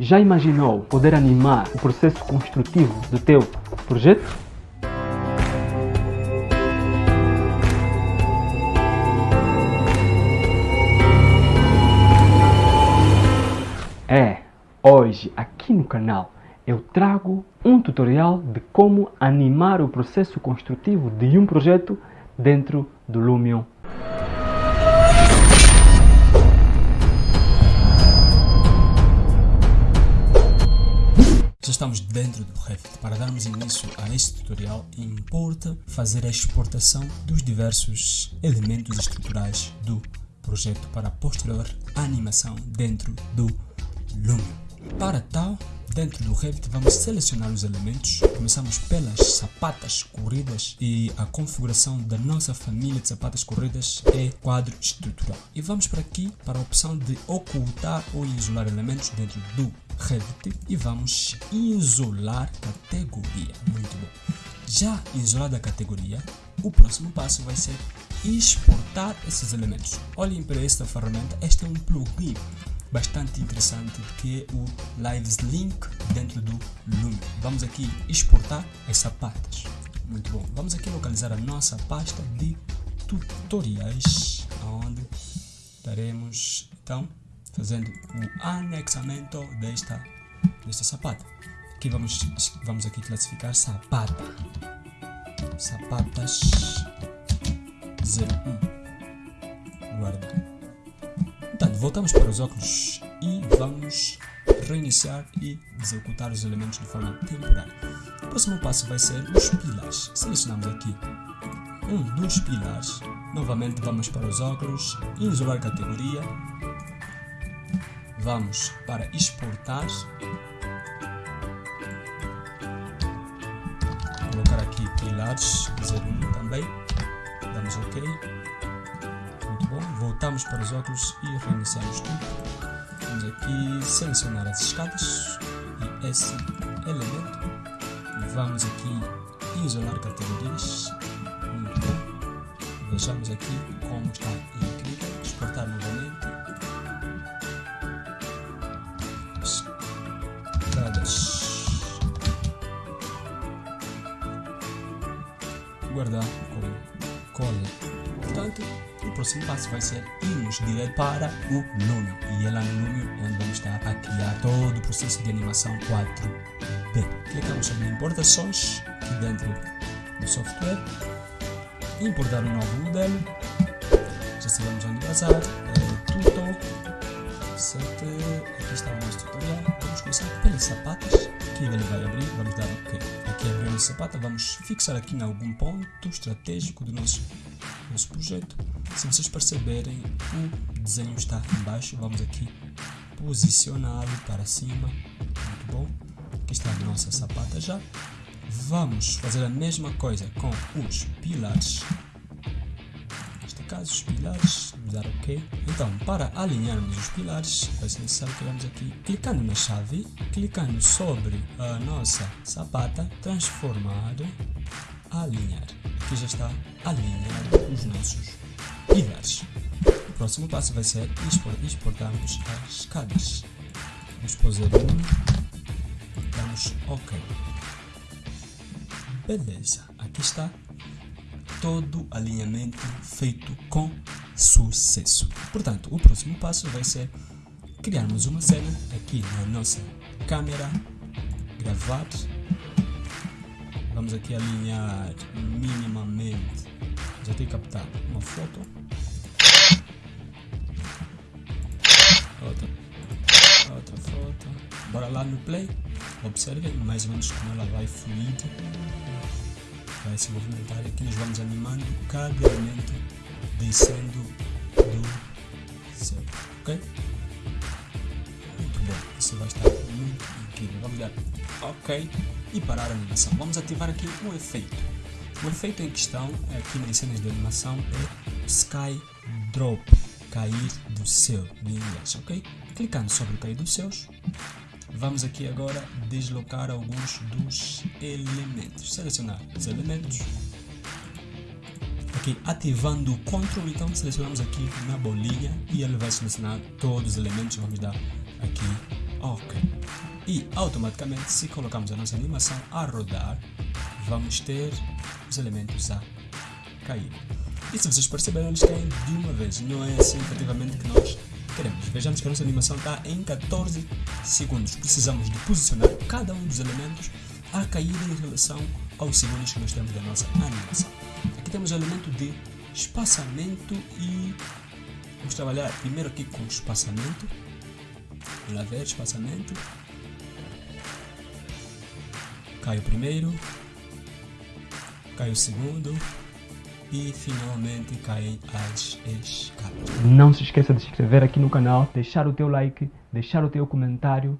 Já imaginou poder animar o processo construtivo do teu projeto? É, hoje aqui no canal eu trago um tutorial de como animar o processo construtivo de um projeto dentro do Lumion Já estamos dentro do Revit. Para darmos início a este tutorial, importa fazer a exportação dos diversos elementos estruturais do projeto para posterior animação dentro do Lumion. Para tal, dentro do Revit vamos selecionar os elementos. Começamos pelas sapatas corridas e a configuração da nossa família de sapatas corridas é quadro estrutural. E vamos para aqui para a opção de ocultar ou isolar elementos dentro do Revit e vamos isolar categoria. Muito bom. Já isolada a categoria, o próximo passo vai ser exportar esses elementos. Olhem para esta ferramenta, este é um plugin bastante interessante que é o Lives Link dentro do Lume. Vamos aqui exportar as sapatas. Muito bom. Vamos aqui localizar a nossa pasta de tutoriais, onde estaremos então fazendo o anexamento desta, desta sapata. Aqui vamos, vamos aqui classificar sapata. Sapatas 01. Voltamos para os óculos e vamos reiniciar e executar os elementos de forma temporária. O próximo passo vai ser os pilares. Selecionamos aqui um dos pilares. Novamente vamos para os óculos, isolar categoria. Vamos para exportar. Colocar aqui pilares 01 também. Damos OK voltamos para os óculos e reiniciamos tudo. Vamos aqui selecionar as escadas e esse elemento. Vamos aqui isolar categorias. Muito bom. Vejamos aqui como está incrível. Exportar novamente. Escadas. Guardar com cola. Portanto, o próximo passo vai ser irmos direto para o Lumion. E é lá no Lumion onde vamos estar a criar todo o processo de animação 4D. Clicamos sobre importações aqui dentro do software. Importar um novo modelo. Já sabemos onde vazar. É, tudo. Certo. Aqui está o nosso tutorial. Vamos começar pelas sapatas. Aqui ele vai abrir. Vamos dar OK. Aqui abriu a sapata. Vamos fixar aqui em algum ponto estratégico do nosso nosso projeto. Se vocês perceberem, o desenho está embaixo, vamos aqui posicioná-lo para cima, muito bom. Aqui está a nossa sapata já. Vamos fazer a mesma coisa com os pilares. Caso, os pilares, vamos dar OK. Então, para alinharmos os pilares, vai ser necessário que vamos aqui, clicando na chave, clicando sobre a nossa sapata, transformar, alinhar que já está alinhado os nossos pilares. O próximo passo vai ser exportarmos as escadas. Vamos fazer um, damos OK. Beleza, aqui está todo alinhamento feito com sucesso. Portanto, o próximo passo vai ser criarmos uma cena aqui na nossa câmera, gravar Vamos aqui alinhar minimamente. Já tenho captado uma foto. Outra. Outra foto. Bora lá no play. Observem mais ou menos como ela vai fluir. Vai se movimentar. Aqui nós vamos animando cada elemento descendo do céu. Ok? Muito bom. Isso vai estar muito incrível. Vamos dar OK e parar a animação. Vamos ativar aqui um efeito. O efeito em questão aqui nas cenas de animação é Sky Drop, cair do céu em inglês, ok? Clicando sobre cair dos céus, vamos aqui agora deslocar alguns dos elementos. Selecionar os elementos. Aqui ativando o Ctrl, então selecionamos aqui na bolinha e ele vai selecionar todos os elementos. Vamos dar aqui Ok. E automaticamente, se colocamos a nossa animação a rodar, vamos ter os elementos a cair. E se vocês perceberam, eles caem de uma vez. Não é assim efetivamente que nós Vejamos que a nossa animação está em 14 segundos. Precisamos de posicionar cada um dos elementos a cair em relação aos segundos que nós temos da nossa animação. Aqui temos o elemento de espaçamento e vamos trabalhar primeiro aqui com espaçamento. Vamos ver, espaçamento. Cai o primeiro, cai o segundo e finalmente caem as escalas. Não se esqueça de se inscrever aqui no canal, deixar o teu like, deixar o teu comentário